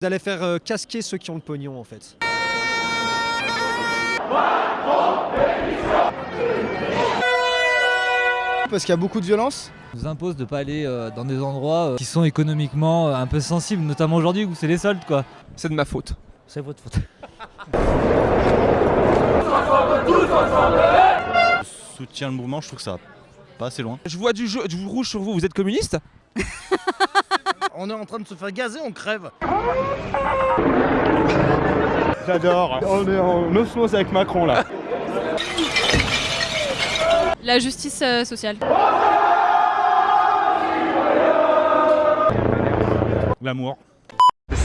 D'aller faire euh, casquer ceux qui ont le pognon en fait. Parce qu'il y a beaucoup de violence nous impose de pas aller euh, dans des endroits euh, qui sont économiquement euh, un peu sensibles, notamment aujourd'hui où c'est les soldes quoi. C'est de ma faute. C'est votre faute. Je soutiens le mouvement, je trouve que ça va pas assez loin. Je vois du, jeu, du rouge sur vous, vous êtes communiste? On est en train de se faire gazer, on crève J'adore. On est en osmose avec Macron là. La justice euh, sociale. L'amour.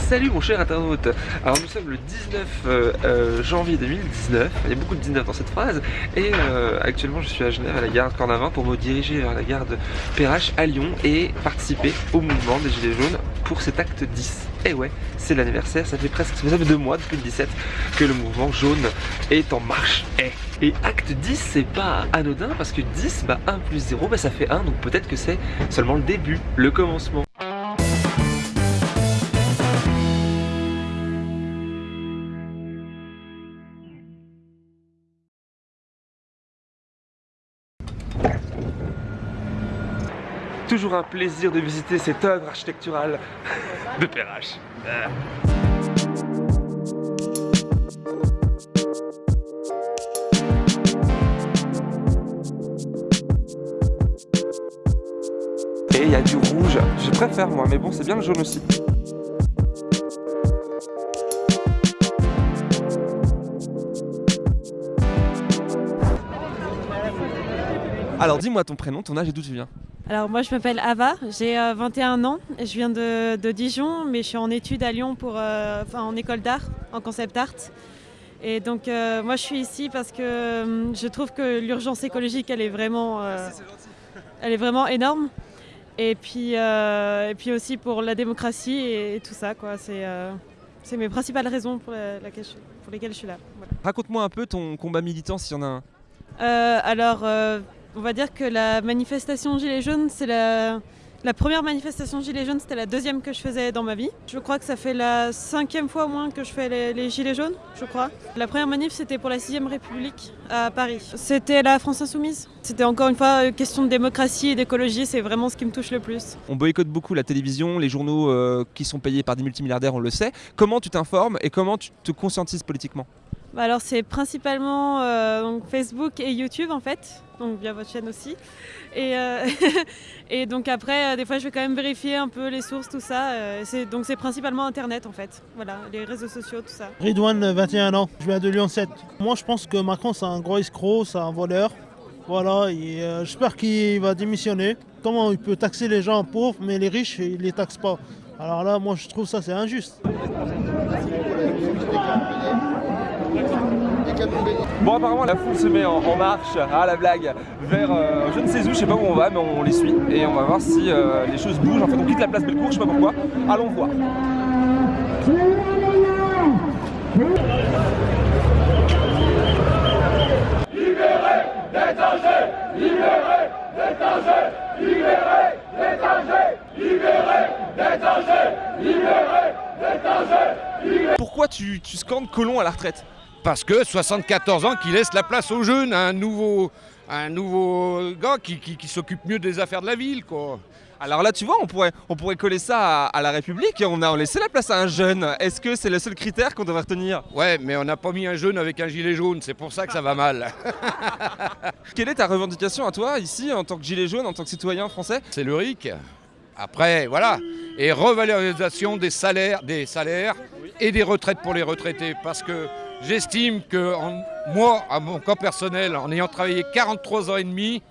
Salut mon cher internaute Alors nous sommes le 19 euh, euh, janvier 2019, il y a beaucoup de 19 dans cette phrase et euh, actuellement je suis à Genève à la gare Cornavin pour me diriger vers la gare de Perrache à Lyon et participer au mouvement des Gilets jaunes pour cet acte 10. Et ouais, c'est l'anniversaire, ça fait presque ça fait deux mois depuis le 17 que le mouvement jaune est en marche. Et, et acte 10 c'est pas anodin parce que 10, bah 1 plus 0, bah ça fait 1 donc peut-être que c'est seulement le début, le commencement. Toujours un plaisir de visiter cette œuvre architecturale de Perrache. Et il y a du rouge, je préfère moi, mais bon c'est bien le jaune aussi. Alors dis-moi ton prénom, ton âge et d'où tu viens? Alors moi je m'appelle Ava, j'ai euh, 21 ans, je viens de, de Dijon mais je suis en études à Lyon pour, euh, enfin, en école d'art, en concept art. Et donc euh, moi je suis ici parce que euh, je trouve que l'urgence écologique elle est vraiment, euh, elle est vraiment énorme. Et puis, euh, et puis aussi pour la démocratie et, et tout ça quoi. C'est euh, c'est mes principales raisons pour, la- laquelle je- pour lesquelles je suis là. Voilà. Raconte-moi un peu ton combat militant s'il y en a un. Euh, alors, euh, on va dire que la manifestation Gilets jaunes, c'est la, première manifestation Gilets jaunes, c'était la deuxième que je faisais dans ma vie. Je crois que ça fait la cinquième fois au moins que je fais les, Gilets jaunes, je crois. La première manif, c'était pour la 6ème République à Paris. C'était la France Insoumise. C'était encore une fois une question de démocratie et d'écologie, c'est vraiment ce qui me touche le plus. On boycotte beaucoup la télévision, les journaux euh, qui sont payés par des multimilliardaires, on le sait. Comment tu t'informes et comment tu te conscientises politiquement? Alors c'est principalement euh, Facebook et YouTube en fait, donc via votre chaîne aussi. Et, euh, donc après, euh, des fois je vais quand même vérifier un peu les sources, tout ça. donc c'est principalement Internet en fait, voilà, les réseaux sociaux, tout ça. Ridouane, 21 ans, je viens de Lyon 7. Moi je pense que Macron c'est un gros escroc, c'est un voleur. Voilà, j'espère qu'il va démissionner. Comment il peut taxer les gens pauvres mais les riches il les taxe pas Alors là moi je trouve ça c'est injuste. Bon apparemment la foule se met en, marche, à la blague, vers euh, je ne sais où, je sais pas où on va, mais on les suit et on va voir si euh, les choses bougent. En fait on quitte la place Bellecour, je sais pas pourquoi. Allons voir. Pourquoi tu, tu scandes Colomb à la retraite? Parce que 74 ans qui laisse la place aux jeunes, un nouveau, un nouveau gars qui, qui- qui s'occupe mieux des affaires de la ville, quoi. Alors là, tu vois, on pourrait, on pourrait coller ça à, à la République et on a laissé la place à un jeune. Est-ce que c'est le seul critère qu'on devrait retenir? Ouais, mais on n'a pas mis un jeune avec un gilet jaune, c'est pour ça que ça va mal. Quelle est ta revendication à toi, ici, en tant que gilet jaune, en tant que citoyen français? C'est le RIC. Après, voilà. Et revalorisation des salaires, des salaires et des retraites pour les retraités. Parce que j'estime que en- moi, à mon cas personnel, en ayant travaillé 43 ans et demi,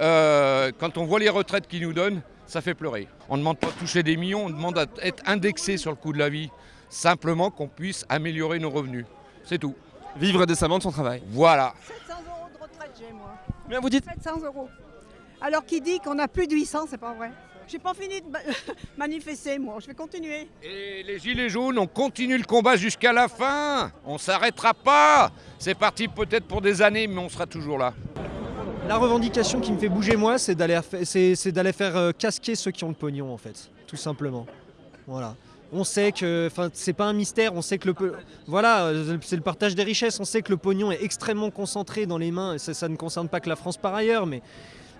euh, quand on voit les retraites qu'ils nous donnent, ça fait pleurer. On ne demande pas de toucher des millions, on demande à être indexé sur le coût de la vie. Simplement qu'on puisse améliorer nos revenus. C'est tout. Vivre décemment de son travail. Voilà. 700 euros de retraite, j'ai moi. Bien, vous dites 700 euros. Alors qu'il dit qu'on a plus de 800, c'est pas vrai. J'ai pas fini de ma- manifester, moi. Je vais continuer. Et les Gilets jaunes, on continue le combat jusqu'à la fin. On s'arrêtera pas. C'est parti peut-être pour des années, mais on sera toujours là. La revendication qui me fait bouger moi, c'est d'aller faire euh, casquer ceux qui ont le pognon en fait, tout simplement. Voilà. On sait que, enfin, c'est pas un mystère. On sait que le, voilà, euh, c'est le partage des richesses. On sait que le pognon est extrêmement concentré dans les mains. Et ça, ça ne concerne pas que la France par ailleurs, mais,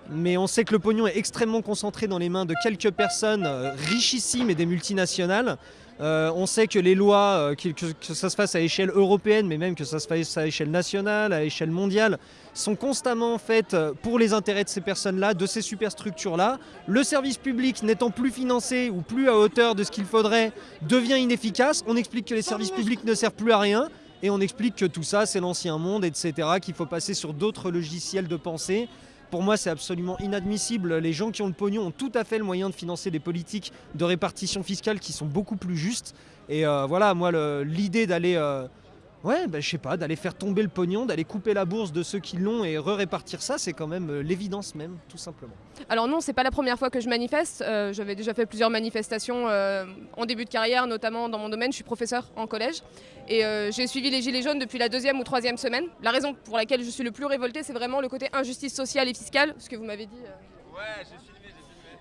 mais on sait que le pognon est extrêmement concentré dans les mains de quelques personnes euh, richissimes et des multinationales. Euh, on sait que les lois, euh, que, que- ça se fasse à échelle européenne, mais même que ça se fasse à échelle nationale, à échelle mondiale, sont constamment faites pour les intérêts de ces personnes-là, de ces superstructures-là. Le service public n'étant plus financé ou plus à hauteur de ce qu'il faudrait, devient inefficace. On explique que les services publics ne servent plus à rien. Et on explique que tout ça, c'est l'ancien monde, etc., qu'il faut passer sur d'autres logiciels de pensée. Pour moi, c'est absolument inadmissible. Les gens qui ont le pognon ont tout à fait le moyen de financer des politiques de répartition fiscale qui sont beaucoup plus justes. Et euh, voilà, moi, l'idée d'aller, euh, ouais, bah, je sais pas, d'aller faire tomber le pognon, d'aller couper la bourse de ceux qui l'ont et re-répartir ça, c'est quand même euh, l'évidence même, tout simplement. Alors non, c'est pas la première fois que je manifeste. Euh, J'avais déjà fait plusieurs manifestations euh, en début de carrière, notamment dans mon domaine. Je suis professeur en collège et euh, j'ai suivi les Gilets jaunes depuis la deuxième ou troisième semaine. La raison pour laquelle je suis le plus révoltée, c'est vraiment le côté injustice sociale et fiscale, ce que vous m'avez dit. euh.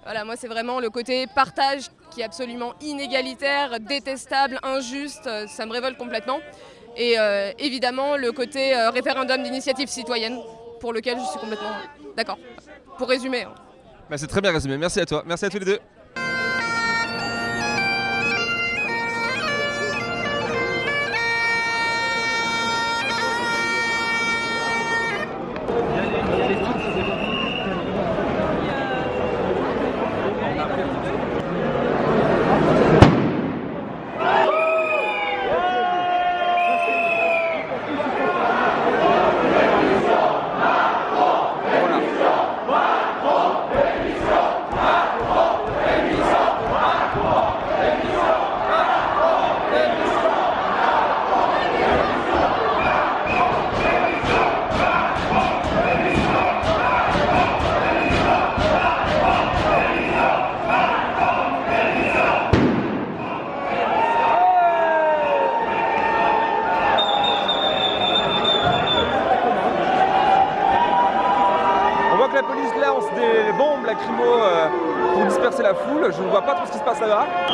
Voilà, moi c'est vraiment le côté partage qui est absolument inégalitaire, détestable, injuste, ça me révolte complètement. Et euh, évidemment le côté euh, référendum d'initiative citoyenne, pour lequel je suis complètement d'accord. Pour résumer. hein. Bah, c'est très bien résumé, merci à toi, merci à tous les deux.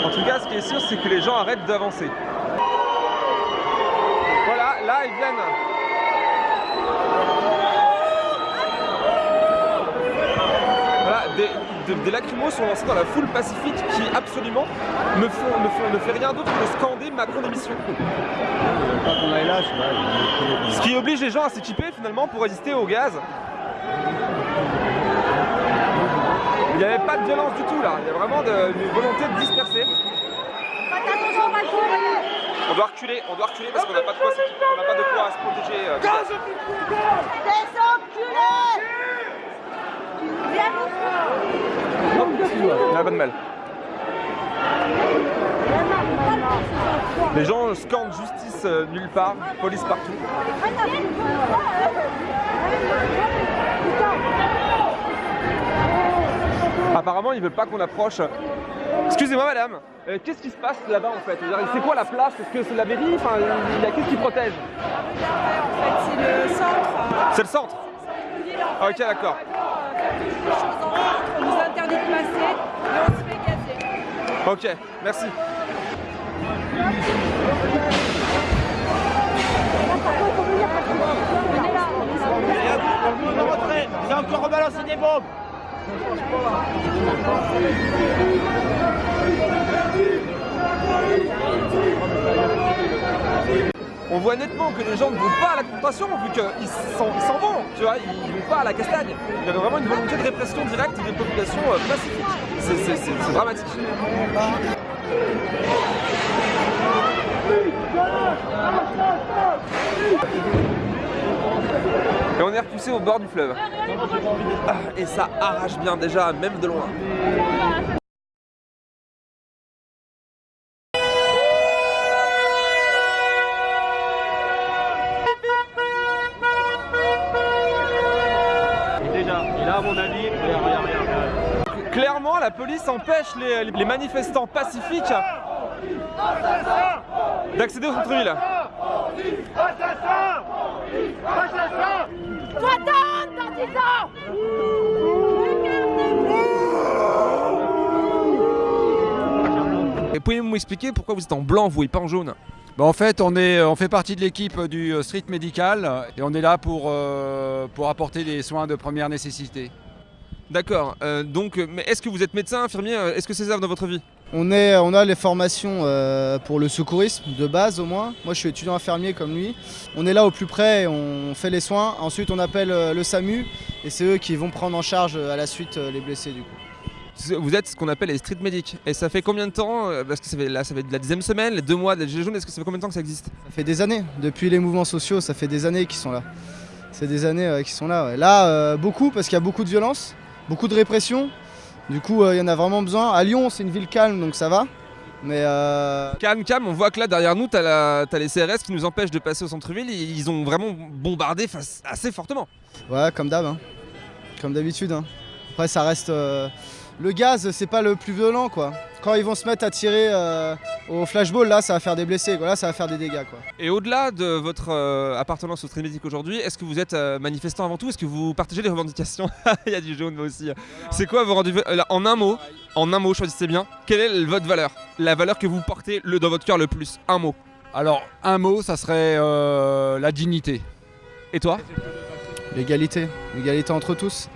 En tout cas, ce qui est sûr, c'est que les gens arrêtent d'avancer. Voilà, là, ils viennent. Voilà, des, de- des lacrymos sont lancés dans la foule pacifique qui absolument ne, font, ne, font- ne fait rien d'autre que scander Macron démission. Ce qui oblige les gens à s'équiper finalement pour résister au gaz. Il n'y avait pas de violence du tout là, il y a vraiment de- une volonté de disperser. On doit reculer, on doit reculer parce qu'on n'a pas de quoi on n'a pas de quoi se protéger. euh, du gaz. Il a pas de mal. Les gens scandent justice euh, nulle part, police partout. Apparemment, ils veulent pas qu'on approche. Excusez-moi, madame. euh, Qu'est-ce qui se passe là-bas en fait? C'est quoi la place? Est-ce que c'est la mairie? Enfin, il y a qu'est-ce qui protège? C'est le centre. C'est le centre. Ah, ok, d'accord. On nous interdit de passer et on se fait gazer. Ok, merci. J'ai encore rebalancé des bombes On voit nettement que les gens ne vont pas à la confrontation vu qu'ils s'en vont, tu vois, ils vont pas à la castagne. Il y avait vraiment une volonté de répression directe des populations euh, pacifiques. C'est dramatique. Et on est repoussé au bord du fleuve. Ah, et ça arrache bien déjà, même de loin. Déjà, et là, à mon avis, regarde, regarde, regarde. Clairement, la police empêche les, les manifestants pacifiques d'accéder au centre-ville. Et pouvez-vous m'expliquer pourquoi vous êtes en blanc, vous, et pas en jaune? Bah, en fait, on, est, on fait partie de l'équipe du euh, street médical et on est là pour, euh, pour apporter des soins de première nécessité. D'accord, euh, donc, euh, mais est-ce que vous êtes médecin, infirmier? Euh, Est-ce que c'est ça dans votre vie? On, est, on a les formations euh, pour le secourisme, de base au moins. Moi je suis étudiant infirmier comme lui. On est là au plus près, on fait les soins. Ensuite on appelle euh, le SAMU et c'est eux qui vont prendre en charge euh, à la suite les blessés du coup. Vous êtes ce qu'on appelle les street medics. Et ça fait combien de temps Parce que ça fait, là, ça fait de la dixième semaine, les deux mois de la Gilets jaunes, est-ce que ça fait combien de temps que ça existe? Ça fait des années, depuis les mouvements sociaux, ça fait des années qu'ils sont là. C'est des années qu'ils sont là. ouais. Là, euh, beaucoup parce qu'il y a beaucoup de violence, beaucoup de répression. Du coup, euh, il y en a vraiment besoin. À Lyon, c'est une ville calme, donc ça va. Mais euh, Calme, calme, on voit que là derrière nous, t'as les CRS qui nous empêchent de passer au centre-ville. Ils ils ont vraiment bombardé assez fortement. Ouais, comme d'hab, hein. comme d'habitude. hein. Après, ça reste. euh, Le gaz, c'est pas le plus violent, quoi. Quand ils vont se mettre à tirer euh, au flashball, là, ça va faire des blessés, quoi. Là, ça va faire des dégâts, quoi. Et au-delà de votre euh, appartenance au medic aujourd'hui, est-ce que vous êtes euh, manifestant avant tout? Est-ce que vous partagez les revendications? Il y a du jaune moi aussi. C'est quoi vos rendez-vous euh, là, En un mot, en un mot, choisissez bien. Quelle est votre valeur? La valeur que vous portez le, dans votre cœur le plus? Un mot. Alors, un mot, ça serait euh, la dignité. Et toi? L'égalité. L'égalité entre tous.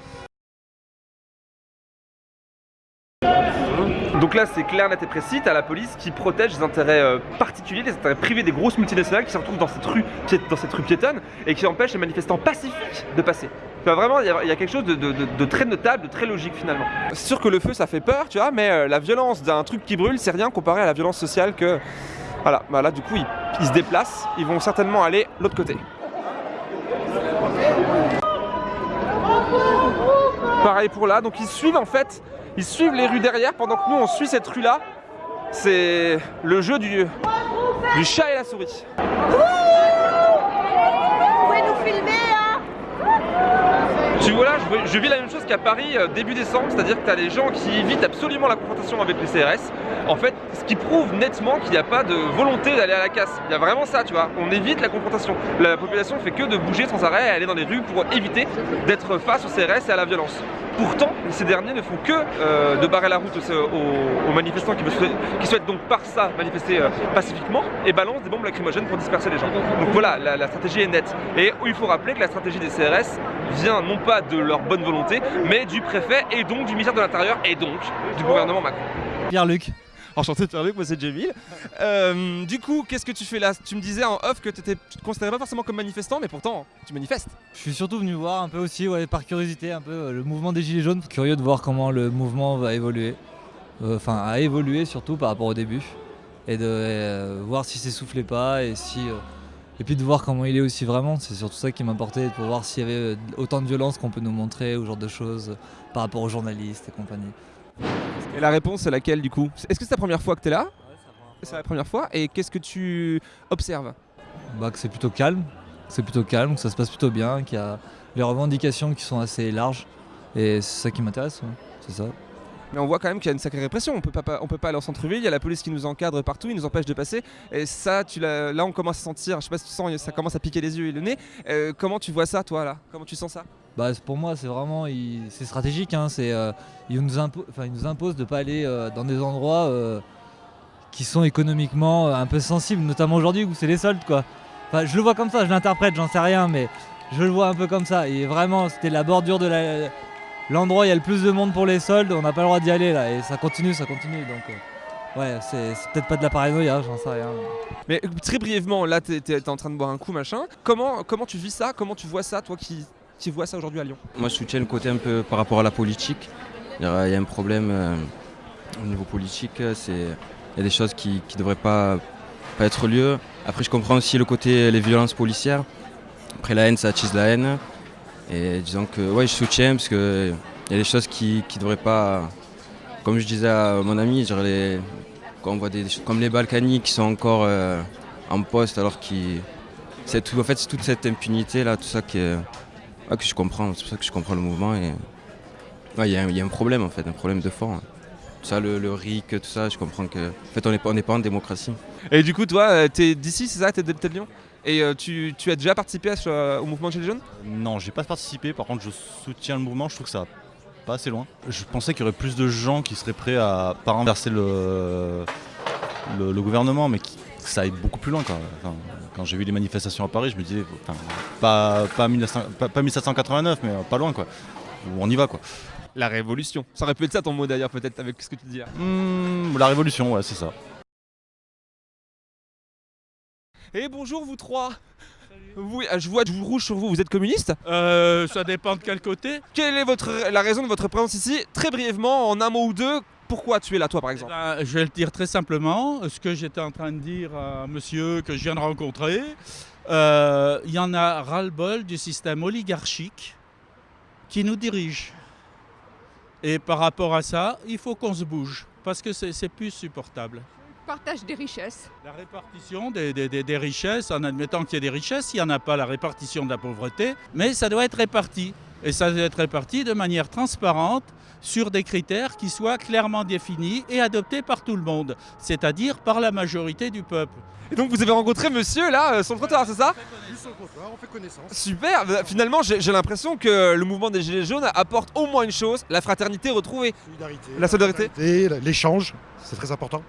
Donc là, c'est clair, net et précis. T'as la police qui protège les intérêts euh, particuliers, les intérêts privés des grosses multinationales qui se retrouvent dans cette rue, piétonne et qui empêchent les manifestants pacifiques de passer. Vraiment, il y, a- quelque chose de, très notable, de très logique finalement. C'est sûr que le feu, ça fait peur, tu vois, mais euh, la violence d'un truc qui brûle, c'est rien comparé à la violence sociale que. Voilà, bah là, du coup, ils se déplacent, ils vont certainement aller l'autre côté. Pareil pour là, donc ils suivent en fait, ils suivent les rues derrière pendant que nous on suit cette rue là. C'est le jeu du, du chat et la souris. Vous pouvez nous filmer, hein Tu vois là, je, vis la même chose qu'à Paris euh, début décembre, c'est-à-dire que tu as des gens qui évitent absolument la confrontation avec les CRS. En fait, ce qui prouve nettement qu'il n'y a pas de volonté d'aller à la casse. Il y a vraiment ça, tu vois. On évite la confrontation. La population fait que de bouger sans arrêt, aller dans les rues pour éviter d'être face aux CRS et à la violence. Pourtant, ces derniers ne font que euh, de barrer la route aux, manifestants qui souhaitent donc par ça manifester euh, pacifiquement et balancent des bombes lacrymogènes pour disperser les gens. Donc voilà, la, la stratégie est nette. Et il faut rappeler que la stratégie des CRS vient non pas de leur bonne volonté, mais du préfet et donc du ministère de l'Intérieur et donc du gouvernement Macron. Pierre-Luc. Enchanté Pierre-Luc, moi c'est Jamil. Euh, du coup, qu'est-ce que tu fais là? Tu me disais en off que t'étais- tu te considérais pas forcément comme manifestant, mais pourtant tu manifestes. Je suis surtout venu voir un peu aussi, par curiosité, un peu euh, le mouvement des Gilets jaunes. Curieux de voir comment le mouvement va évoluer. Euh, Enfin, a évolué surtout par rapport au début. Et de voir si s'essoufflait pas et si. et puis de voir comment il est aussi vraiment. C'est surtout ça qui m'importait, pour voir s'il y avait autant de violence qu'on peut nous montrer, ou genre de choses, par rapport aux journalistes et compagnie. Et la réponse c'est laquelle du coup Est-ce que c'est la première fois que t'es là C'est la première fois. Et qu'est-ce que tu observes bah, que c'est plutôt calme, que c'est plutôt calme, que ça se passe plutôt bien, qu'il y a les revendications qui sont assez larges. Et c'est ça qui m'intéresse, ouais, c'est ça. Mais on voit quand même qu'il y a une sacrée répression. On peut pas, pas- on peut pas aller en centre-ville. Il y a la police qui nous encadre partout, ils nous empêchent de passer. Et ça, tu là, on commence à sentir. Je sais pas si tu sens, ça commence à piquer les yeux et le nez. Euh, comment tu vois ça, toi, là? Comment tu sens ça? Bah, pour moi, c'est vraiment c'est stratégique. Hein, c'est, euh, ils, nous ils nous imposent de ne pas aller euh, dans des endroits euh, qui sont économiquement euh, un peu sensibles, notamment aujourd'hui où c'est les soldes. Quoi. Je le vois comme ça, je l'interprète, j'en sais rien, mais je le vois un peu comme ça. Et vraiment, c'était la bordure de l'endroit où il y a le plus de monde pour les soldes. On n'a pas le droit d'y aller là, et ça continue, ça continue. Donc, ouais, c'est, peut-être pas de la paranoïa, j'en sais rien. Mais très brièvement, là, t'es es, en train de boire un coup, machin. Comment tu vis ça? Comment tu vois ça, toi qui, qui vois ça aujourd'hui à Lyon? Moi, je soutiens le côté un peu par rapport à la politique. Il y a un problème euh, au niveau politique. c'est- Il y a des choses qui ne devraient pas, pas être lieu. Après, je comprends aussi le côté les violences policières. Après, la haine, ça attise la haine. Et disons que ouais, je soutiens parce qu'il y a des choses qui ne devraient pas. Comme je disais à mon ami, quand on voit des, comme les Balkany qui sont encore euh, en poste alors qu'ils. En fait, c'est toute cette impunité là, tout ça qui est- ouais, que je comprends. C'est pour ça que je comprends le mouvement. Et ouais, il y, a un- il y a un problème en fait, un problème de fond. hein. Tout ça, le, le RIC, tout ça, je comprends que. En fait, on n'est pas, on n'est pas en démocratie. Et du coup, toi, euh, t'es d'ici, c'est ça T'es de, t'es de Lyon? Et euh, tu, tu as déjà participé à ce- au mouvement Gilets jaunes? Non, j'ai pas participé. Par contre, je soutiens le mouvement. Je trouve que ça va pas assez loin. Je pensais qu'il y aurait plus de gens qui seraient prêts à pas renverser le, le, le gouvernement, mais qui- que ça aille beaucoup plus loin. Quoi. Enfin, quand j'ai vu les manifestations à Paris, je me disais, enfin, pas, pas, 1900 pas- pas 1789, mais pas loin, quoi. Où on y va, quoi. La révolution. Ça aurait pu être ça ton mot d'ailleurs, peut-être, avec ce que tu dis. là. Hmm, la révolution, ouais, c'est ça. Et bonjour vous trois vous, euh, je vois du rouge sur vous, vous êtes communiste? Euh, ça dépend de quel côté. Quelle est votre, la raison de votre présence ici? Très brièvement, en un mot ou deux, pourquoi tu es là toi par exemple Ben, je vais le dire très simplement. Ce que j'étais en train de dire à monsieur que je viens de rencontrer, euh, il y en a ras-le-bol du système oligarchique qui nous dirige. Et par rapport à ça, il faut qu'on se bouge parce que c'est c'est plus supportable. Partage des richesses. La répartition des, des- des- des richesses, en admettant qu'il y ait des richesses, il n'y en a pas la répartition de la pauvreté, mais ça doit être réparti. Et ça doit être réparti de manière transparente sur des critères qui soient clairement définis et adoptés par tout le monde, c'est-à-dire par la majorité du peuple. Et donc vous avez rencontré monsieur là, euh, sur le trottoir, c'est ça? On fait connaissance. Super Bah, Finalement, j'ai l'impression que le mouvement des Gilets jaunes apporte au moins une chose, la fraternité retrouvée. La solidarité Et l'échange, c'est très important.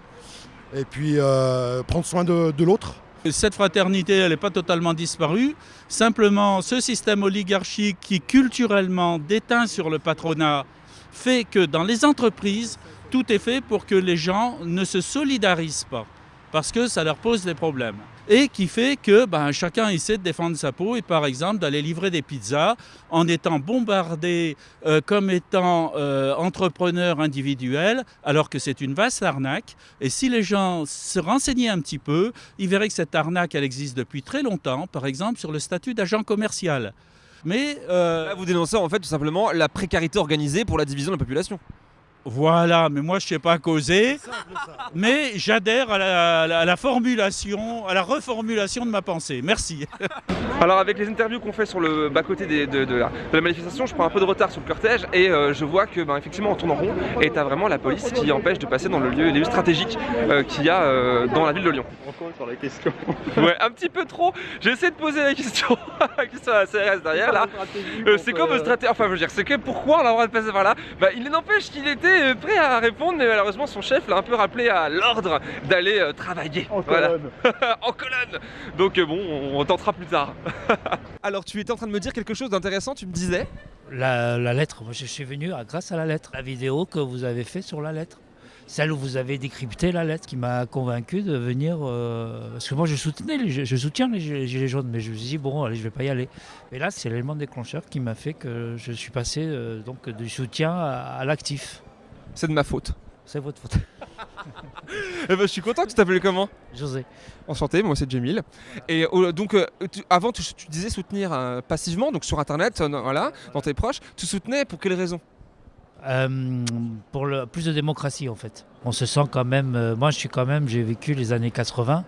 Et puis euh, prendre soin de, de l'autre. Cette fraternité, elle n'est pas totalement disparue. Simplement, ce système oligarchique qui culturellement déteint sur le patronat fait que dans les entreprises, tout est fait pour que les gens ne se solidarisent pas, parce que ça leur pose des problèmes. Et qui fait que ben, chacun essaie de défendre sa peau et par exemple d'aller livrer des pizzas en étant bombardé euh, comme étant euh, entrepreneur individuel, alors que c'est une vaste arnaque. Et si les gens se renseignaient un petit peu, ils verraient que cette arnaque, elle existe depuis très longtemps, par exemple sur le statut d'agent commercial. Mais euh, vous dénoncez en fait tout simplement la précarité organisée pour la division de la population. Voilà, mais moi je ne sais pas causer. Mais j'adhère à la, à formulation, à la reformulation de ma pensée. Merci. Alors avec les interviews qu'on fait sur le bas-côté de, de la, de la manifestation, je prends un peu de retard sur le cortège et euh, je vois que ben, effectivement on tourne en rond et t'as vraiment la police qui empêche de passer dans le lieu, les lieux stratégiques euh, qu'il y a euh, dans la ville de Lyon. Encore sur la question. Ouais, un petit peu trop. J'ai essayé de poser la question, la question à la CRS derrière là. C'est quoi votre stratégie Enfin, je veux dire, c'est que pourquoi on a le droit de passer par là? Bah, il n'empêche qu'il était prêt à répondre, mais malheureusement son chef l'a un peu rappelé à l'ordre d'aller euh, travailler. En Voilà. colonne. en colonne. Donc euh, bon, on, on tentera plus tard. Alors, tu étais en train de me dire quelque chose d'intéressant. Tu me disais? La, la lettre, moi je suis venu à- grâce à la lettre. La vidéo que vous avez fait sur la lettre. Celle où vous avez décrypté la lettre qui m'a convaincu de venir. euh, parce que moi je soutenais, les- je soutiens les gilets gilets jaunes, mais je me suis dit, bon, allez, je vais pas y aller. Mais là, c'est l'élément déclencheur qui m'a fait que je suis passé euh, donc, du soutien à, à l'actif. C'est de ma faute. C'est votre faute. Eh ben, je suis content que tu t'appelles comment? José. Enchanté, moi c'est Jamil. Et euh, donc, euh, tu- avant, tu, tu disais soutenir euh, passivement, donc sur internet, euh, voilà, dans tes proches. Tu soutenais pour quelles raisons pour le, plus de démocratie en fait. On se sent quand même, moi je suis quand même, j'ai vécu les années 80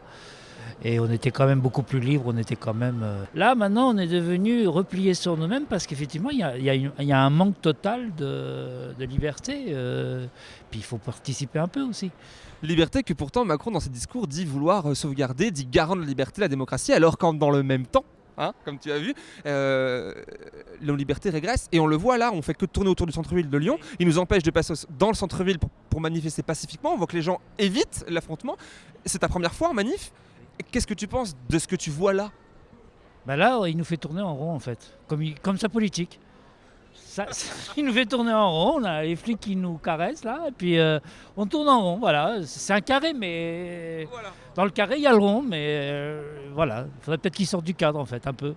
et on était quand même beaucoup plus libre, on était quand même... euh, Là maintenant on est devenu replié sur nous-mêmes parce qu'effectivement il y a, un manque total de, liberté, euh, puis il faut participer un peu aussi. Liberté que pourtant Macron dans ses discours dit vouloir euh, sauvegarder, dit garant de la liberté, la démocratie, alors quand dans le même temps, hein, comme tu as vu, euh, nos libertés régressent. Et on le voit là, on fait que tourner autour du centre-ville de Lyon. Il nous empêche de passer dans le centre-ville pour, pour manifester pacifiquement. On voit que les gens évitent l'affrontement. C'est ta première fois en manif? Qu'est-ce que tu penses de ce que tu vois là? Ben là il nous fait tourner en rond en fait, comme, il- comme sa politique. Ça, il nous fait tourner en rond, on a les flics qui nous caressent là, et puis euh, on tourne en rond, voilà. C'est un carré, mais dans le carré il y a le rond, mais euh, voilà. Il faudrait peut-être qu'il sorte du cadre en fait, un peu.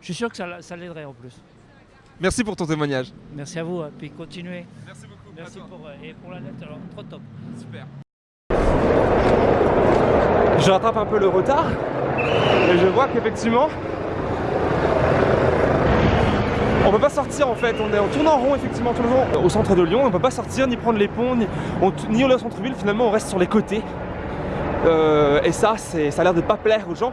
Je suis sûr que ça, ça l'aiderait en plus. Merci pour ton témoignage. Merci à vous, hein, puis continuez. Merci beaucoup. Merci pour, euh, et pour la lettre, alors, trop top. Super. Je rattrape un peu le retard et je vois qu'effectivement on peut pas sortir en fait, on, est, on tourne en rond effectivement tout le long au centre de Lyon, on peut pas sortir ni prendre les ponts, ni, on, au centre-ville, finalement on reste sur les côtés. Euh, et ça, ça a l'air de pas plaire aux gens,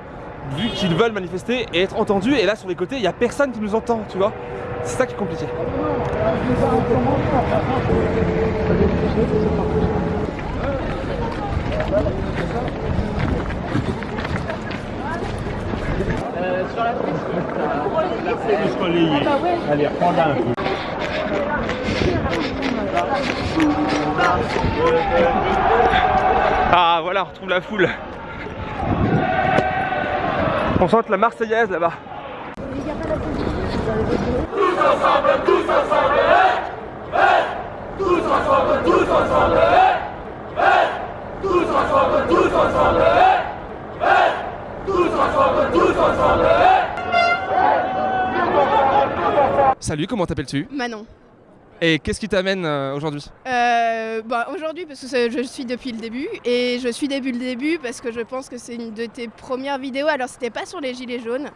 vu qu'ils veulent manifester et être entendus, et là sur les côtés, il n'y a personne qui nous entend, tu vois. C'est ça qui est compliqué. Sur la piste, plus relayé. Allez, reprends là un peu. Ah voilà, on retrouve la foule. On chante la Marseillaise là-bas. Tous ensemble, tous ensemble, hey, hey Tous ensemble, tous ensemble, hey, hey Tous ensemble, tous ensemble, hey, hey Tous ensemble, tous ensemble, Salut, comment t'appelles-tu Manon. Et qu'est-ce qui t'amène euh, aujourd'hui? Euh, bah, Aujourd'hui, parce que je suis depuis le début, et je suis depuis le début parce que je pense que c'est une de tes premières vidéos. Alors, c'était pas sur les gilets jaunes,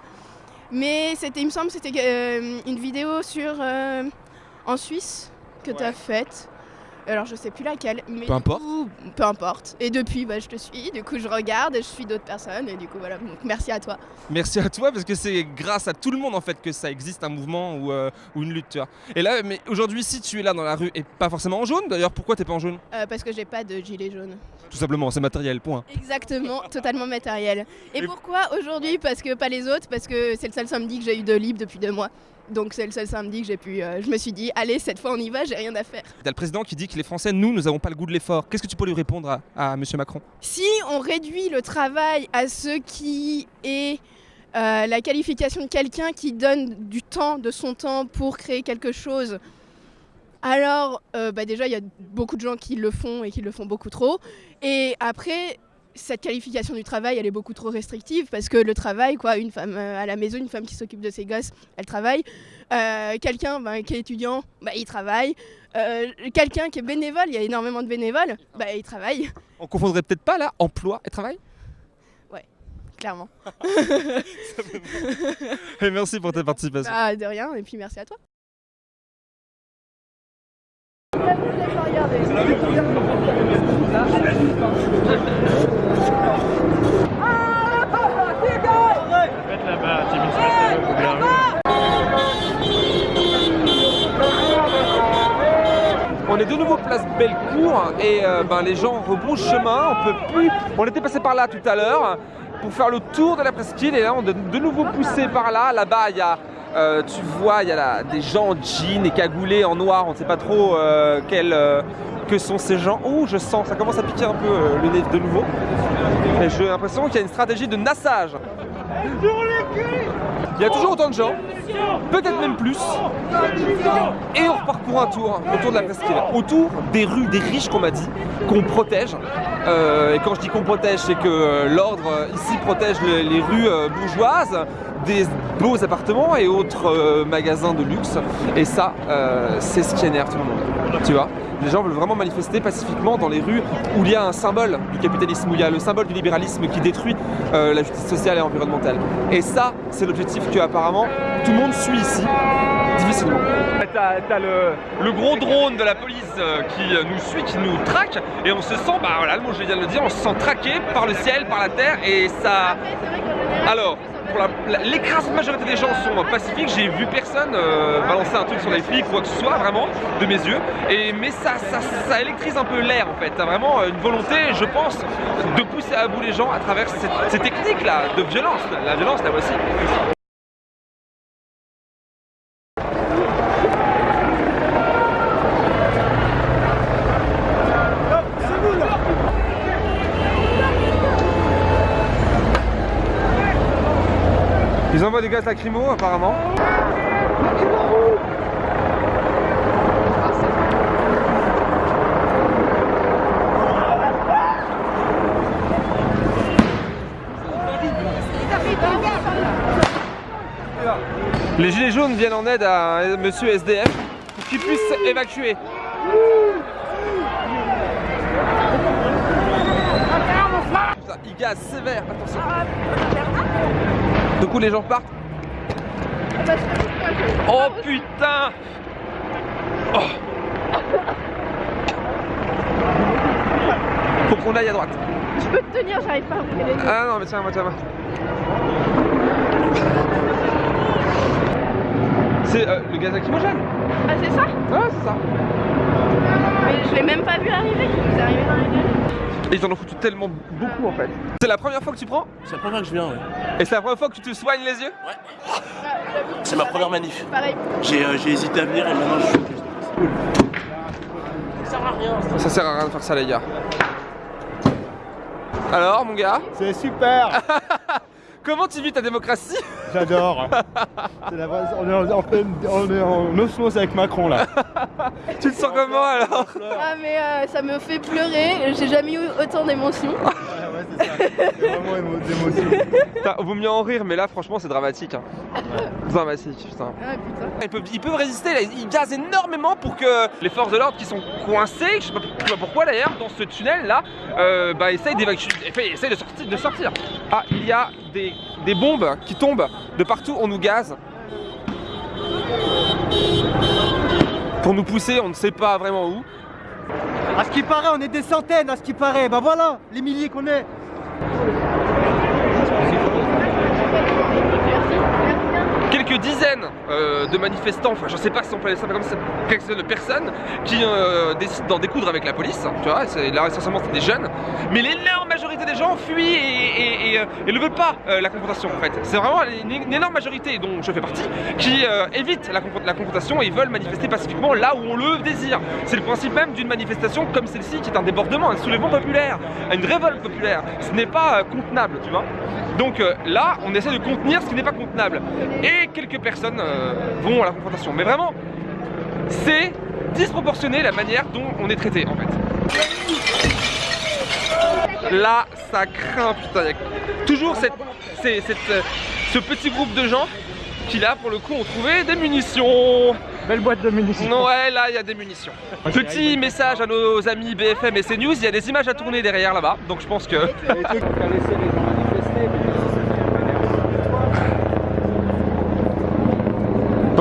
mais c'était, il me semble, c'était euh, une vidéo sur euh, en Suisse que tu as faite. Alors, je sais plus laquelle, mais Peu importe. coup, peu importe. Et depuis, bah, je te suis. Du coup, je regarde et je suis d'autres personnes, et du coup, voilà. Donc, merci à toi. Merci à toi parce que c'est grâce à tout le monde en fait que ça existe un mouvement ou, euh, ou une lutte. Tu vois. Et là, mais aujourd'hui, si tu es là dans la rue et pas forcément en jaune, d'ailleurs, pourquoi t'es pas en jaune? Euh, parce que j'ai pas de gilet jaune. Tout simplement, c'est matériel. Point. Exactement, totalement matériel. Et pourquoi aujourd'hui? Parce que pas les autres, parce que c'est le seul samedi que j'ai eu de libre depuis deux mois. Donc c'est le seul samedi que j'ai pu. euh, je me suis dit, allez, cette fois on y va, j'ai rien à faire. T'as le président qui dit que les Français, nous, nous avons pas le goût de l'effort. Qu'est-ce que tu peux lui répondre à, à Monsieur Macron? Si on réduit le travail à ce qui est euh, la qualification de quelqu'un qui donne du temps, de son temps pour créer quelque chose, alors euh, bah déjà il y a beaucoup de gens qui le font et qui le font beaucoup trop. Et après, cette qualification du travail, elle est beaucoup trop restrictive parce que le travail, quoi, une femme euh, à la maison, une femme qui s'occupe de ses gosses, elle travaille. Euh, quelqu'un bah, qui est étudiant, bah, il travaille. Euh, quelqu'un qui est bénévole, il y a énormément de bénévoles, bah, il travaille. On confondrait peut-être pas là emploi et travail? Ouais, clairement. Et merci pour ta participation. Ah, de rien, et puis merci à toi. On est de nouveau place Bellecour et euh, ben, les gens rebroussent chemin. On peut plus. On était passé par là tout à l'heure pour faire le tour de la presqu'île et là on est de nouveau poussé par là. Là-bas il y a, euh, tu vois, il y a là, des gens en jean et cagoulés en noir. On ne sait pas trop euh, euh, que sont ces gens. Oh, je sens, ça commence à piquer un peu le nez de nouveau. J'ai l'impression qu'il y a une stratégie de nassage. Il y a toujours autant de gens, peut-être même plus. Et on reparcourt un tour autour de la presqu'île, autour des rues des riches qu'on m'a dit, qu'on protège. Et quand je dis qu'on protège, c'est que l'ordre ici protège les, rues bourgeoises, des beaux appartements et autres euh, magasins de luxe. Et ça, euh, c'est ce qui énerve tout le monde. Tu vois? Les gens veulent vraiment manifester pacifiquement dans les rues où il y a un symbole du capitalisme, où il y a le symbole du libéralisme qui détruit euh, la justice sociale et environnementale. Et ça, c'est l'objectif que apparemment tout le monde suit ici, difficilement. T'as le, le gros drone de la police qui nous suit, qui nous traque, et on se sent, bah voilà, le mot je viens de le dire, on se sent traqué par le ciel, par la terre, et ça... Alors, pour l'écrasante majorité des gens sont pacifiques, j'ai vu personne euh, balancer un truc sur les flics quoi que ce soit, vraiment, de mes yeux, et, mais ça, ça, ça électrise un peu l'air en fait, t'as vraiment euh, une volonté, je pense, de pousser à bout les gens à travers ces techniques-là de violence, la violence la voici. Ils envoient des gaz lacrymaux apparemment. Les gilets jaunes viennent en aide à monsieur SDF pour qu'il puisse évacuer. Il gaz sévère, attention. Du coup les gens partent. Oh putain Oh Faut qu'on aille à droite. Je peux te tenir, j'arrive pas à ouvrir les. Ah non mais tiens moi tiens moi. C'est euh, le gaz lacrymogène Ah, c'est ça? Ouais c'est ça. Mais je l'ai même pas vu arriver, vous arrivez dans les. Et ils en ont foutu tellement beaucoup en fait. C'est la première fois que tu prends? C'est la première fois que je viens, ouais. Et c'est la première fois que tu te soignes les yeux? C'est ma première manif. Pareil. J'ai euh, j'ai hésité à venir et maintenant je suis cool. Ça sert à rien. Ça sert à rien de faire ça les gars. Alors, mon gars? C'est super Comment tu vis ta démocratie? J'adore C'est la vraie- On est en, en pleine- on est en osmose avec Macron là. Tu te sens comment alors? Ah mais euh, ça me fait pleurer, j'ai jamais eu autant d'émotions. Vraiment émo- d'émotion. Putain, vaut mieux en rire, mais là, franchement, c'est dramatique. hein. Dramatique, putain. Ils peuvent, ils peuvent résister, là, ils gazent énormément pour que les forces de l'ordre qui sont coincées, je sais pas je sais pas pourquoi d'ailleurs, dans ce tunnel là, euh, bah, essayent d'évacuer, essayent de sortir, de sortir. Ah, il y a des, des bombes qui tombent de partout, on nous gaze. Pour nous pousser, on ne sait pas vraiment où. À ce qui paraît, on est des centaines, à ce qui paraît. Bah voilà, les milliers qu'on est. Sorry. Dizaines euh, de manifestants, enfin je sais pas si on peut appeler ça comme ça, quelques dizaines de personnes qui euh, décident d'en découdre avec la police, tu vois, là essentiellement c'est des jeunes, mais l'énorme majorité des gens fuient et, euh, ne veulent pas la confrontation en fait. C'est vraiment une, énorme majorité dont je fais partie qui évite la, confron- la confrontation et veulent manifester pacifiquement là où on le désire. C'est le principe même d'une manifestation comme celle-ci qui est un débordement, un soulèvement populaire, une révolte populaire. Ce n'est pas contenable, tu vois. Donc là, on essaie de contenir ce qui n'est pas contenable. Et personnes euh, vont à la confrontation. Mais vraiment, c'est disproportionné la manière dont on est traité en fait. Là, ça craint, putain. y a toujours cette, c'est- cette, euh, ce petit groupe de gens qui là, pour le coup, ont trouvé des munitions. Belle boîte de munitions. Ouais, là, il y a des munitions. Petit message à nos amis BFM et CNews, il y a des images à tourner derrière là-bas. Donc je pense que...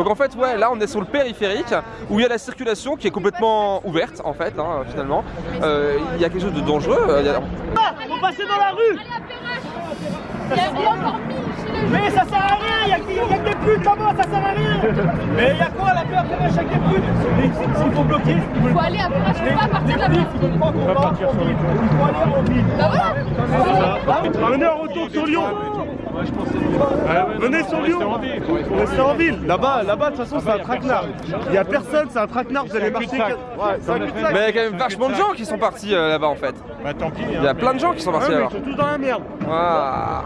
Donc en fait ouais là on est sur le périphérique où il y a la circulation qui est complètement ouverte en fait hein, finalement. Euh, Il y a quelque chose de dangereux. euh, il y a- Faut passer dans la rue Mais ça sert à rien, il y a, il y a que des putes là-bas, ça sert à rien Mais il y a quoi la peur après chaque des putes S'il faut bloquer, Faut aller à Perrache, faut pas partir de la place. on va partir sur le Il faut aller en ville Bah Venez en retour sur Lyon Venez sur Lyon Restez en ville Là-bas, là-bas, de toute façon, c'est un traquenard. Il y a personne, c'est un traquenard, vous allez marcher. Ouais, c'est un cul-de-sac. Mais il y a quand même vachement de gens qui sont partis euh, là-bas en fait. Bah tant pis. Il y a plein de gens qui sont partis Ouais, là-bas. Ils sont tous dans la merde. Ah.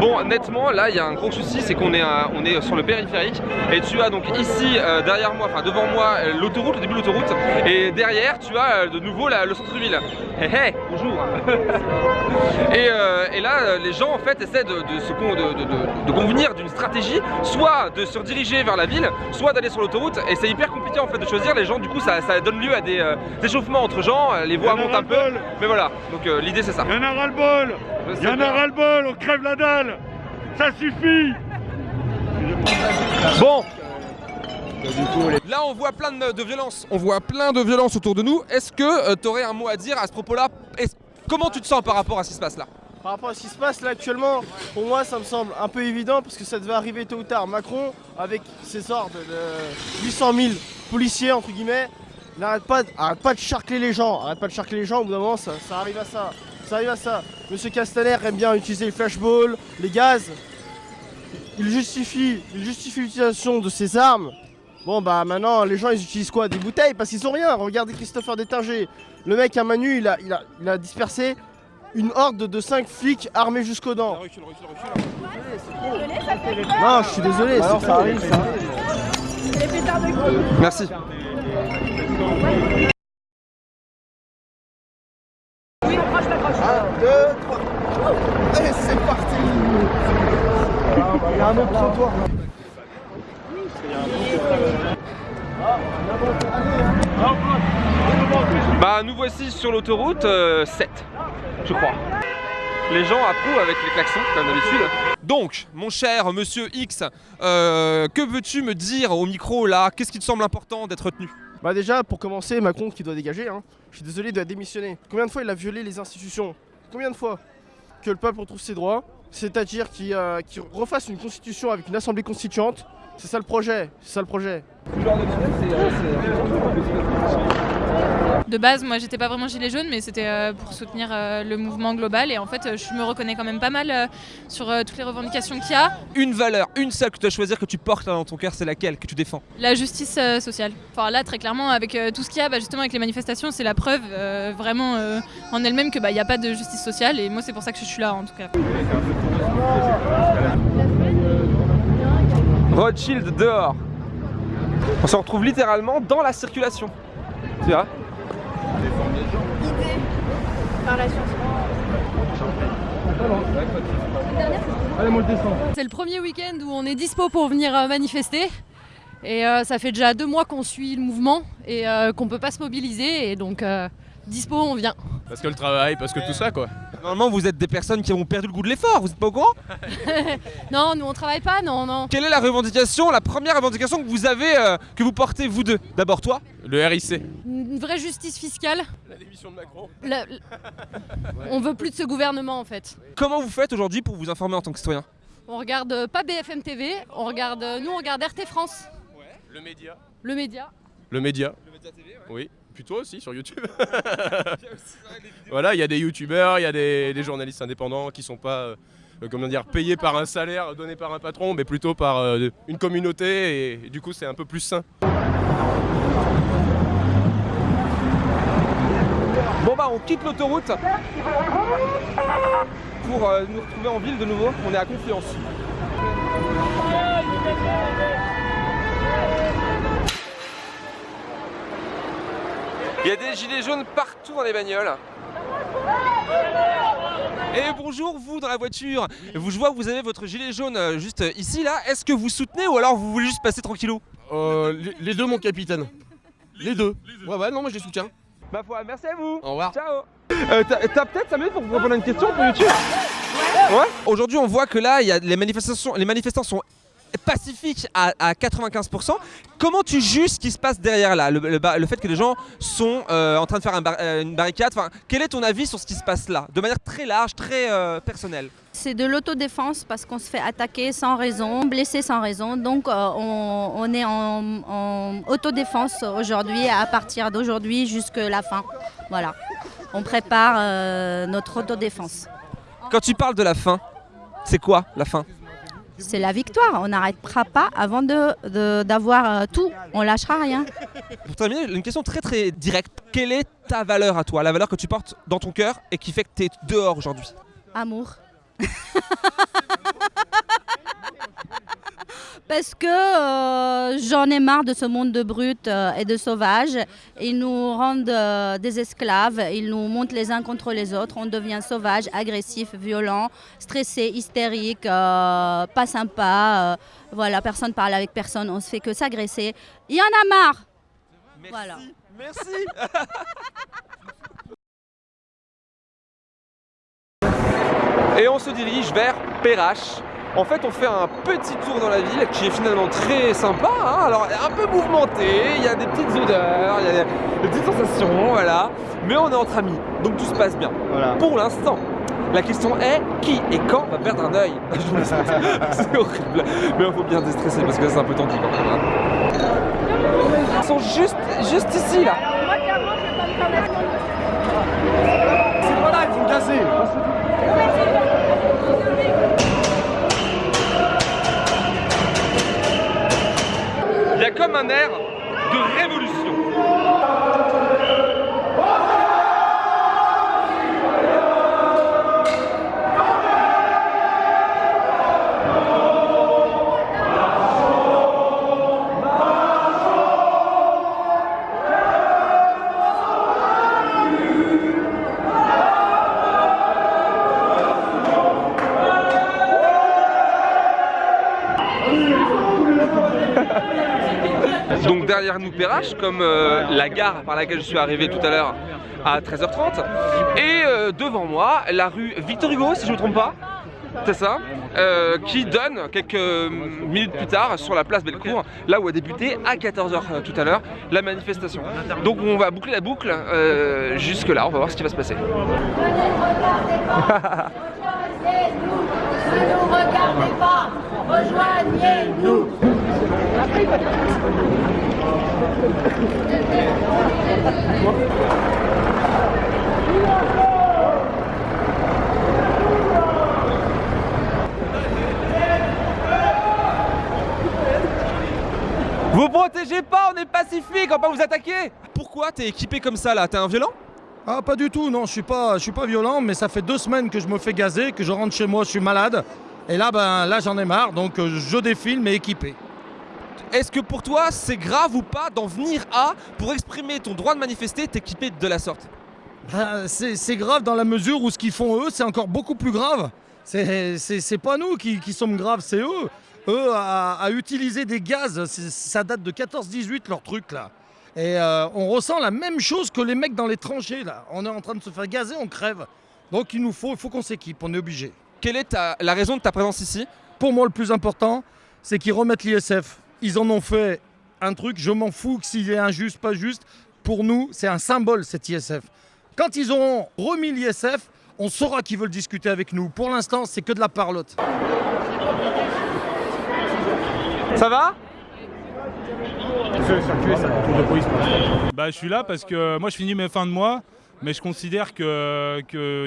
Bon, nettement, là, il y a un gros souci, c'est qu'on est, à- on est sur le périphérique. Et tu as donc ici, euh, derrière moi, enfin devant moi, euh, l'autoroute, le début de l'autoroute. Et derrière, tu as euh, de nouveau la- le centre-ville. Hé hé, bonjour. et, euh, et là, euh, les gens, en fait, essaient de, de se con- de- de- de- de convenir d'une stratégie, soit de se rediriger vers la ville, soit d'aller sur l'autoroute. Et c'est hyper compliqué, en fait, de choisir. Les gens, du coup, ça, ça donne lieu à des euh, échauffements entre gens. euh, Les voix montent un peu. Mais voilà, donc euh, l'idée, c'est ça. Il y en a ras-le-bol Il y en a ras-le-bol, on crève la dalle Ça suffit Bon Là on voit plein de, de violences, on voit plein de violences autour de nous. Est-ce que tu aurais un mot à dire à ce propos-là? Comment tu te sens par rapport à ce qui se passe là? Par rapport à ce qui se passe là actuellement, pour moi ça me semble un peu évident parce que ça devait arriver tôt ou tard. Macron, avec ses ordres de 800 000 policiers entre guillemets, n'arrête pas, arrête pas de charcler les gens, arrête pas de charcler les gens, au bout d'un moment ça, arrive à ça. Ça arrive à ça. Monsieur Castaner aime bien utiliser les flashballs, les gaz. Il justifie, il justifie l'utilisation de ces armes. Bon bah maintenant les gens ils utilisent quoi? Des bouteilles? Parce qu'ils ont rien. Regardez Christopher Détinger. Le mec à Manu il a dispersé une horde de 5 flics armés jusqu'aux dents. Non, je suis désolé, Alors, c'est ça arrive, ça Merci. Un, deux, trois. Allez, c'est parti. Il y a un autre trottoir. Bah nous voici sur l'autoroute euh, 7, je crois. Les gens approuvent avec les klaxons, comme d'habitude. Donc, mon cher monsieur X, euh, que veux-tu me dire au micro là? Qu'est-ce qui te semble important d'être retenu? Bah déjà, pour commencer, Macron qui doit dégager, hein. je suis désolé, il doit démissionner. Combien de fois il a violé les institutions? Combien de fois? Que le peuple retrouve ses droits, c'est-à-dire qu'il euh, qu'il refasse une constitution avec une assemblée constituante C'est ça le projet, c'est ça le projet. De base, moi j'étais pas vraiment gilet jaune, mais c'était euh, pour soutenir euh, le mouvement global. Et en fait, euh, je me reconnais quand même pas mal sur toutes les revendications qu'il y a. Une valeur, une seule que tu dois choisir, que tu portes dans ton cœur, c'est laquelle que tu défends? La justice sociale. Enfin là, très clairement, avec tout ce qu'il y a, bah, justement avec les manifestations, c'est la preuve euh, vraiment euh, en elle-même que bah, il n'y a pas de justice sociale. Et moi, c'est pour ça que je suis là en tout cas. Rothschild dehors. On se retrouve littéralement dans la circulation. Tu vois Par la science. Allez, moi le descends. C'est le premier week-end où on est dispo pour venir euh, manifester. Et euh, ça fait déjà deux mois qu'on suit le mouvement et euh, qu'on peut pas se mobiliser. Et donc, euh, dispo, on vient. Parce que le travail, parce que tout ça quoi. Normalement, vous êtes des personnes qui ont perdu le goût de l'effort, vous êtes pas au courant non, nous on travaille pas, non, non. Quelle est la revendication, la première revendication que vous avez, euh, que vous portez vous deux? D'abord toi Le RIC. Une vraie justice fiscale. La démission de Macron. La- la- On veut plus de ce gouvernement en fait. Comment vous faites aujourd'hui pour vous informer en tant que citoyen? On regarde euh, pas BFM TV, on regarde, euh, nous on regarde RT France, Le média. le média. Le média. Oui. Puis toi aussi sur YouTube. voilà, il y a des youtubeurs, il y a des, des journalistes indépendants qui sont pas euh, euh, comment dire, payés par un salaire donné par un patron, mais plutôt par euh, une communauté et, et du coup c'est un peu plus sain. Bon bah on quitte l'autoroute pour euh, nous retrouver en ville de nouveau. On est à Confluence. Il y a des gilets jaunes partout dans les bagnoles. Et bonjour vous dans la voiture. Vous, je vois que vous avez votre gilet jaune euh, juste euh, ici là. Est-ce que vous soutenez ou alors vous voulez juste passer tranquillou? Euh, les, les deux, mon capitaine. Les deux. Ouais, ouais, non, moi je les soutiens. Ma foi, merci à vous. Au revoir. Ciao. Euh, T'as peut-être 5 minutes pour répondre à une question pour YouTube? Ouais. Aujourd'hui, on voit que là, il y a les manifestations, les manifestants sont pacifiques à, à 95%. Comment tu juges ce qui se passe derrière là le, le ba- le fait que les gens sont euh, en train de faire un bar- euh, une barricade. Enfin, quel est ton avis sur ce qui se passe là De manière très large, très euh, personnelle? C'est de l'autodéfense parce qu'on se fait attaquer sans raison, blessé sans raison. Donc euh, on, on est en, en autodéfense aujourd'hui, à partir d'aujourd'hui jusqu'à la fin. Voilà. On prépare notre autodéfense. Quand tu parles de la fin, c'est quoi la fin? C'est la victoire. On n'arrêtera pas avant de- de- d'avoir euh, tout. On lâchera rien. Pour terminer, une question très très directe. Quelle est ta valeur à toi? La valeur que tu portes dans ton cœur et qui fait que tu es dehors aujourd'hui? Amour. Parce que euh, j'en ai marre de ce monde de brutes euh, et de sauvages. Ils nous rendent euh, des esclaves, ils nous montent les uns contre les autres. On devient sauvage, agressif, violent, stressé, hystérique, euh, pas sympa. euh, voilà, personne parle avec personne, on se fait que s'agresser. Il y en a marre. Voilà. Merci. Et on se dirige vers Perrache. En fait, on fait un petit tour dans la ville qui est finalement très sympa. hein. Alors, un peu mouvementé, il y a des petites odeurs, il y a des, petites sensations, voilà. Mais on est entre amis, donc tout se passe bien. Pour l'instant. La question est qui et quand va perdre un œil? C'est horrible. Mais il faut bien déstresser parce que c'est un peu tendu quand même. hein. Ils sont juste, juste ici là. C'est pas là, il faut me comme un air de révolution. Nous Perrache, comme euh, la gare par laquelle je suis arrivé tout à l'heure à 13h30. Et euh, devant moi, la rue Victor Hugo, si je ne me trompe pas. C'est ça, euh, qui donne quelques minutes plus tard sur la place Bellecour, là où a débuté à 14h tout à l'heure la manifestation. Donc on va boucler la boucle euh, jusque là, on va voir ce qui va se passer. Ne nous regardez pas, rejoignez-nous. Vous protégez pas, on est pacifique, on va pas vous attaquer Pourquoi t'es équipé comme ça là? T'es un violent? Ah pas du tout, non, je suis pas, je suis pas violent, mais ça fait deux semaines que je me fais gazer, que je rentre chez moi, je suis malade. Et là, ben, là j'en ai marre, donc euh, je défile mais équipé. Est-ce que pour toi c'est grave ou pas d'en venir à, pour exprimer ton droit de manifester, t'équiper de la sorte? Ben, c'est grave dans la mesure où ce qu'ils font eux, c'est encore beaucoup plus grave. C'est pas nous qui, qui sommes graves, c'est eux. Eux, à, à utiliser des gaz, ça date de 14-18 leur truc là. Et euh, on ressent la même chose que les mecs dans les tranchées là. On est en train de se faire gazer, on crève. Donc il nous faut, il faut qu'on s'équipe, on est obligé. Quelle est ta- la raison de ta présence ici? Pour moi, le plus important, c'est qu'ils remettent l'ISF. Ils en ont fait un truc, je m'en fous que s'il est injuste, pas juste. Pour nous, c'est un symbole cet ISF. Quand ils auront remis l'ISF, on saura qu'ils veulent discuter avec nous. Pour l'instant, c'est que de la parlotte. Ça va? Bah, je suis là parce que moi je finis mes fins de mois, mais je considère qu'il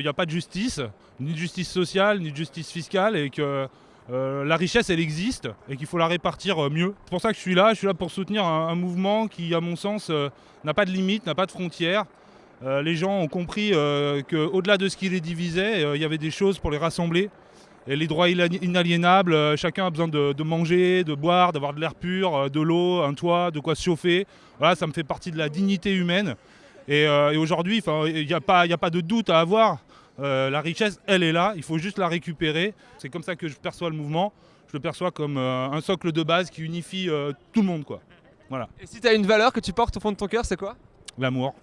n'y a pas de justice, ni de justice sociale, ni de justice fiscale, et que euh, la richesse elle existe et qu'il faut la répartir euh, mieux. C'est pour ça que je suis là, je suis là pour soutenir un, mouvement qui, à mon sens, euh, n'a pas de limite, n'a pas de frontières. Les gens ont compris qu'au-delà de ce qui les divisait, il y avait des choses pour les rassembler. Les droits inaliénables, chacun a besoin de, manger, de boire, d'avoir de l'air pur, de l'eau, un toit, de quoi se chauffer. Voilà, ça me fait partie de la dignité humaine. Et, aujourd'hui, il n'y a pas de doute à avoir. Euh, la richesse, elle est là, il faut juste la récupérer. C'est comme ça que je perçois le mouvement. Je le perçois comme euh, un socle de base qui unifie euh, tout le monde. Quoi. Voilà. Et si t'as une valeur que tu portes au fond de ton cœur, c'est quoi? L'amour.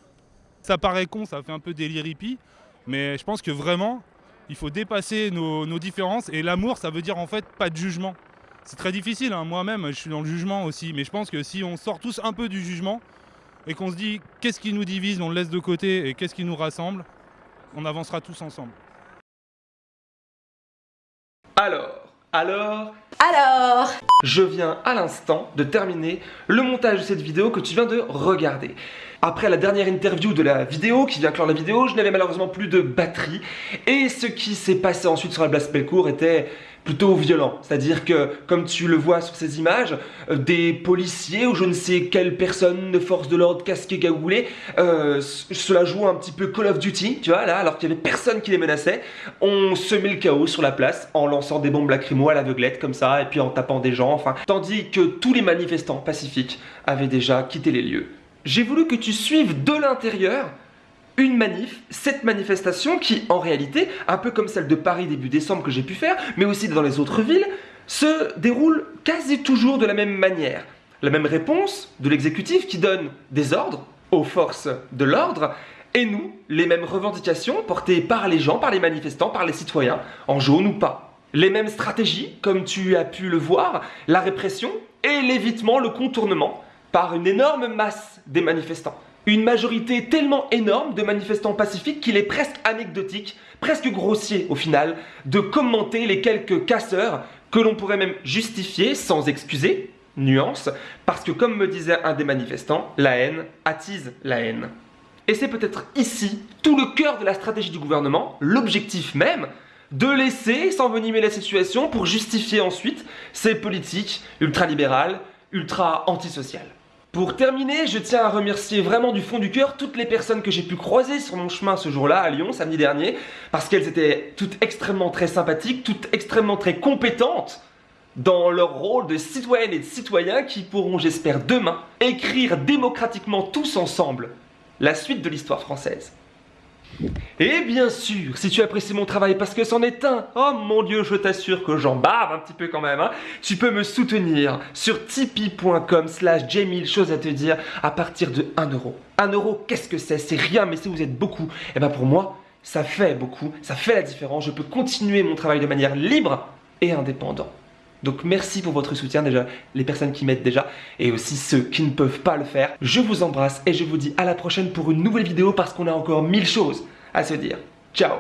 Ça paraît con, ça fait un peu délire hippie, mais je pense que vraiment, il faut dépasser nos, nos différences. Et l'amour, ça veut dire en fait pas de jugement. C'est très difficile, hein. moi-même, je suis dans le jugement aussi, mais je pense que si on sort tous un peu du jugement et qu'on se dit qu'est-ce qui nous divise, on le laisse de côté, et qu'est-ce qui nous rassemble, on avancera tous ensemble. Alors, alors, Alors je viens à l'instant de terminer le montage de cette vidéo que tu viens de regarder. Après la dernière interview de la vidéo qui vient clore la vidéo, je n'avais malheureusement plus de batterie et ce qui s'est passé ensuite sur la place Bellecour était plutôt violent. C'est-à-dire que, comme tu le vois sur ces images, euh, des policiers ou je ne sais quelle personne de force de l'ordre casquée cagoulée, euh, cela joue un petit peu Call of Duty, tu vois, là, alors qu'il y avait personne qui les menaçait, on semait le chaos sur la place en lançant des bombes lacrymo à l'aveuglette comme ça, et puis en tapant des gens, enfin, tandis que tous les manifestants pacifiques avaient déjà quitté les lieux. J'ai voulu que tu suives de l'intérieur une manif, cette manifestation qui, en réalité, un peu comme celle de Paris début décembre que j'ai pu faire, mais aussi dans les autres villes, se déroule quasi toujours de la même manière. La même réponse de l'exécutif qui donne des ordres aux forces de l'ordre, et nous, les mêmes revendications portées par les gens, par les manifestants, par les citoyens, en jaune ou pas. Les mêmes stratégies, comme tu as pu le voir, la répression et l'évitement, le contournement, par une énorme masse des manifestants. Une majorité tellement énorme de manifestants pacifiques qu'il est presque anecdotique, presque grossier au final, de commenter les quelques casseurs que l'on pourrait même justifier sans excuser, nuance, parce que comme me disait un des manifestants, la haine attise la haine. Et c'est peut-être ici tout le cœur de la stratégie du gouvernement, l'objectif même, de laisser s'envenimer la situation pour justifier ensuite ses politiques ultralibérales, ultra-antisociales. Pour terminer, je tiens à remercier vraiment du fond du cœur toutes les personnes que j'ai pu croiser sur mon chemin ce jour-là à Lyon, samedi dernier, parce qu'elles étaient toutes extrêmement très sympathiques, toutes extrêmement très compétentes dans leur rôle de citoyennes et de citoyens qui pourront, j'espère, demain écrire démocratiquement tous ensemble la suite de l'histoire française. Et bien sûr, si tu apprécies mon travail parce que c'en est un, oh mon dieu, je t'assure que j'en bave un petit peu quand même, hein, tu peux me soutenir sur tipeee.com slash Jamil, chose à te dire, à partir de 1 euro. 1 euro, qu'est-ce que c'est? C'est rien, mais si vous êtes beaucoup, et ben pour moi, ça fait beaucoup, ça fait la différence, je peux continuer mon travail de manière libre et indépendante. Donc merci pour votre soutien déjà, les personnes qui m'aident déjà, et aussi ceux qui ne peuvent pas le faire. Je vous embrasse et je vous dis à la prochaine pour une nouvelle vidéo parce qu'on a encore mille choses à se dire. Ciao